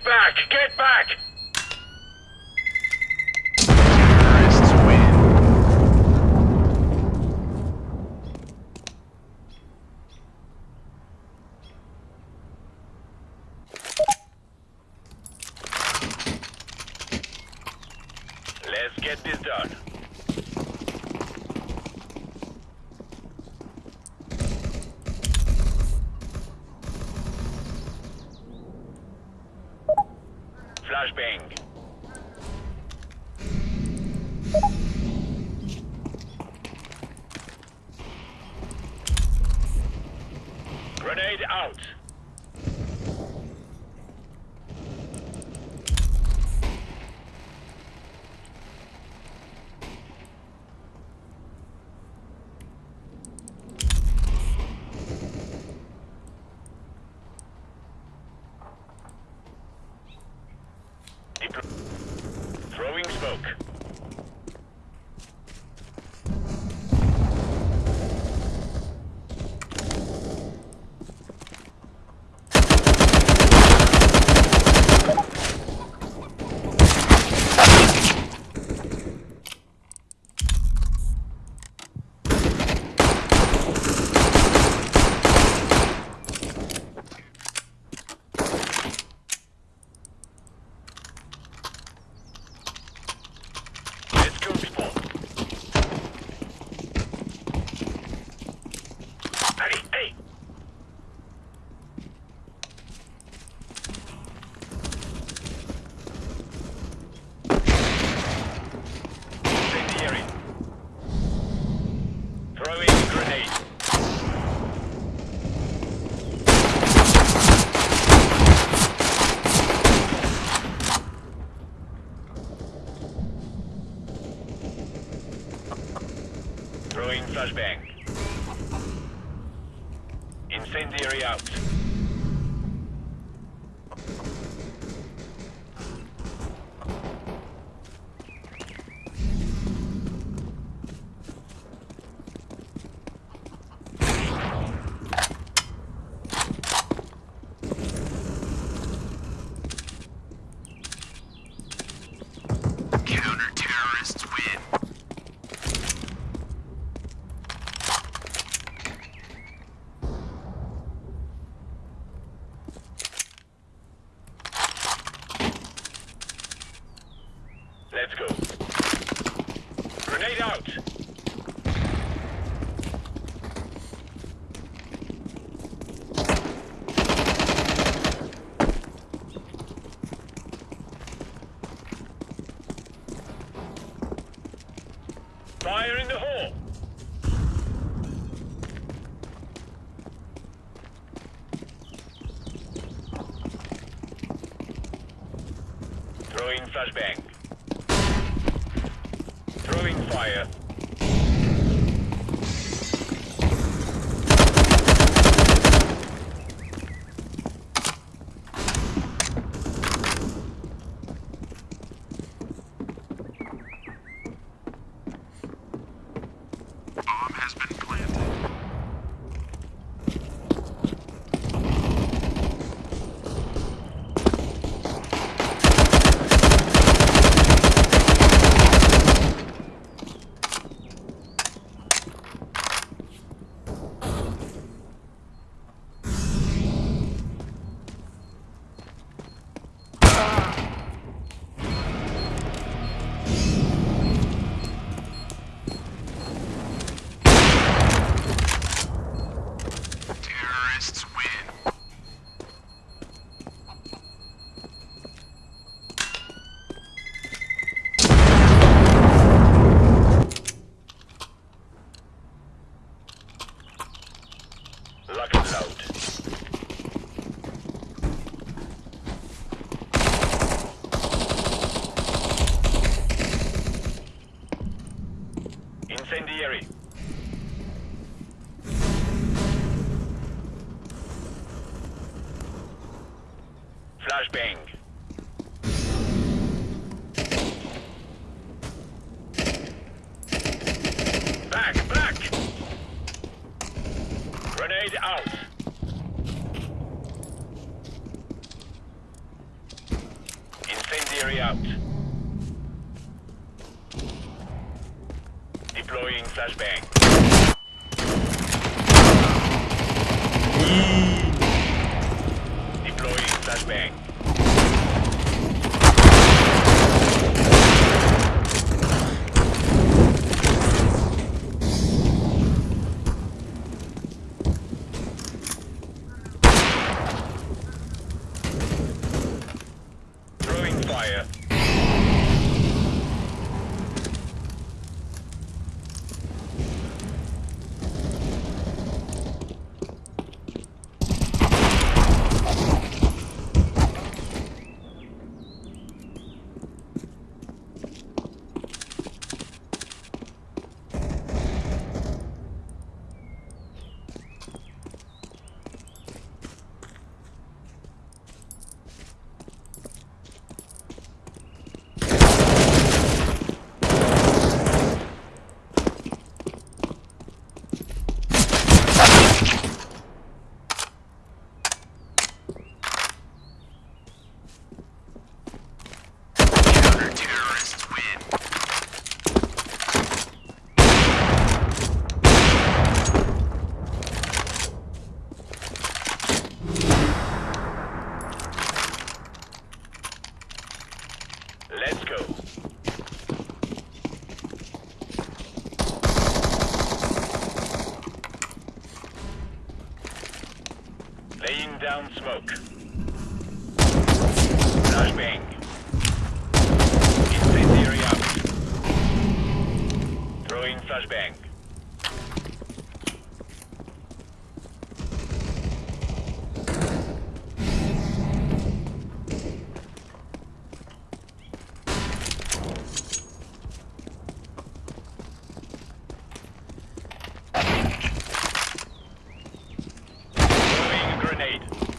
Get back! Get back! Terrorists win. Let's get this done. Flashbang. Grenade out. Deplo- Throwing smoke. Let's go, people. Hey, hey! Incendiary. Throwing grenade. Throwing flashbang. Incendiary out. Counter-terrorists win. Let's go. Grenade out. Fire in the hole. Throwing flashbang. Throwing fire. Bomb has been planted. Incendiary. Flashbang. Back, back! Grenade out. Incendiary out. Deploying flashbang. Deploying flashbang. Throwing fire. Counter-terrorists win. Let's go. Laying down smoke. Flashbang. Incendiary out. Throwing flashbang. Grenade.